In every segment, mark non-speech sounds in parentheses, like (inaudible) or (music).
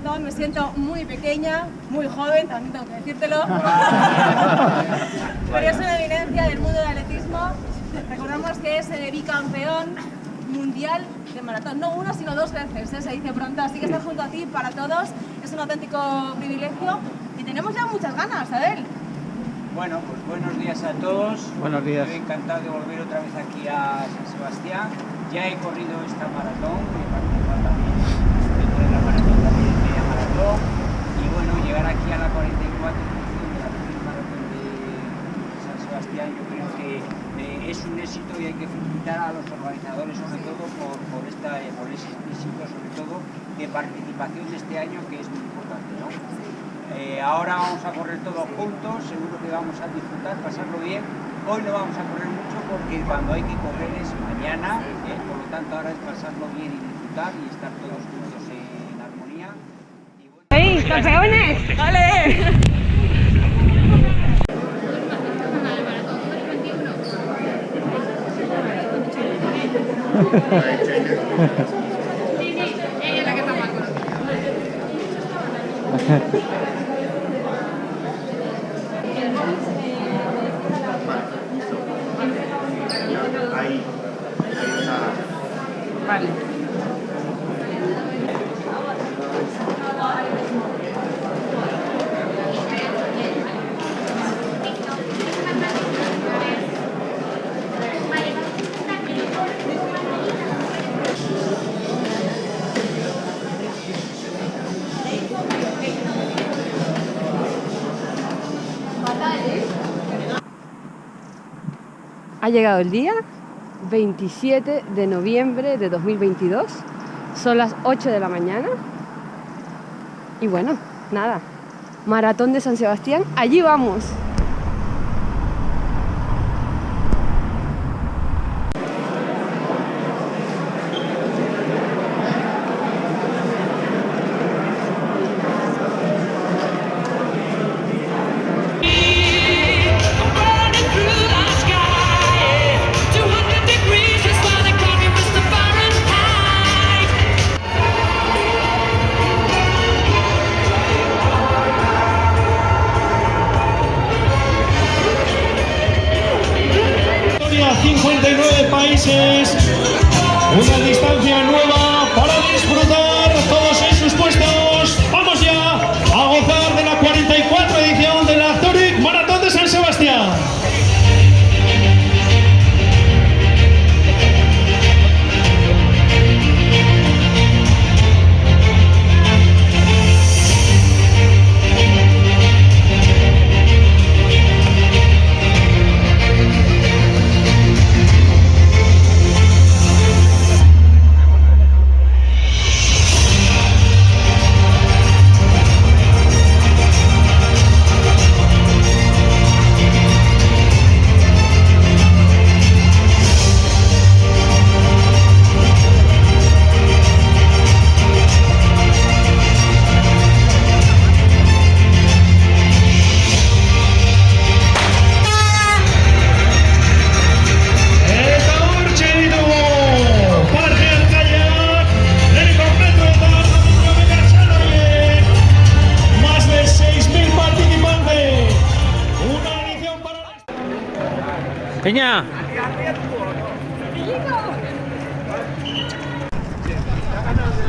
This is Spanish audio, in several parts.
maratón me siento muy pequeña, muy joven, también tengo que decírtelo. (laughs) Pero es una evidencia del mundo del atletismo. Recordamos que es eh, bicampeón mundial de maratón, no una sino dos veces, ¿eh? se dice pronto, así que estar junto a ti para todos es un auténtico privilegio y tenemos ya muchas ganas, Abel. Bueno, pues buenos días a todos. Buenos días. Estoy encantado de volver otra vez aquí a San Sebastián. Ya he corrido esta maratón, he participado también dentro de la maratón también Y bueno, llegar aquí a la 44 edición de la maratón de San Sebastián, yo creo que eh, es un éxito y hay que felicitar a los organizadores sobre todo por, por, esta, por ese éxito sobre todo de participación de este año que es muy importante. ¿no? Eh, ahora vamos a correr todos juntos, seguro que vamos a disfrutar, pasarlo bien. Hoy no vamos a correr mucho porque cuando hay que correr es mañana, eh, por lo tanto ahora es pasarlo bien y disfrutar y estar todos juntos en armonía. Y bueno... ¡Hey, campeones! ¡Vale! Sí, sí, es la que está mal. Vale. Llegado el día 27 de noviembre de 2022. Son las 8 de la mañana. Y bueno, nada. Maratón de San Sebastián. Allí vamos. 59 países, una distancia nueva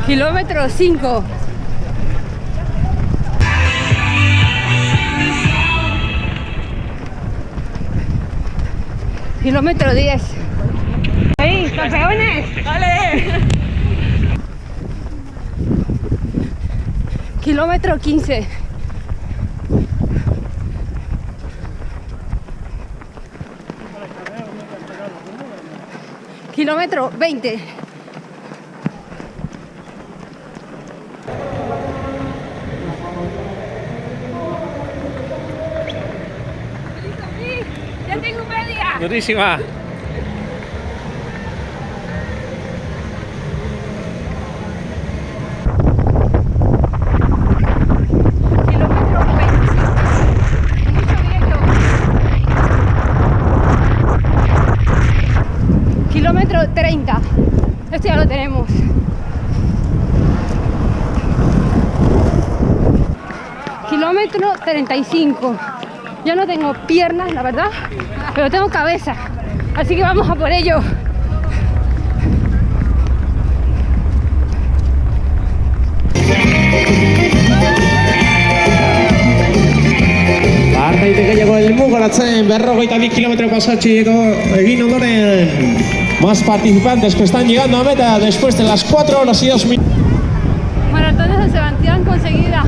Kilómetro 5. Kilómetro 10. ¡Hey, campeones! ¡Vale! Kilómetro 15. Kilómetro 20. ¡Ya tengo media! durísima. Kilómetro 25. Mucho viento. Kilómetro 30. Esto ya lo tenemos. Kilómetro 35. Yo no tengo piernas, la verdad, pero tengo cabeza. Así que vamos a por ello. Berrogeita pasatxeko egin ondoren más participantes que están llegando a meta después de las 4 horas y 2 minutos. Maratón de Sebastián conseguida.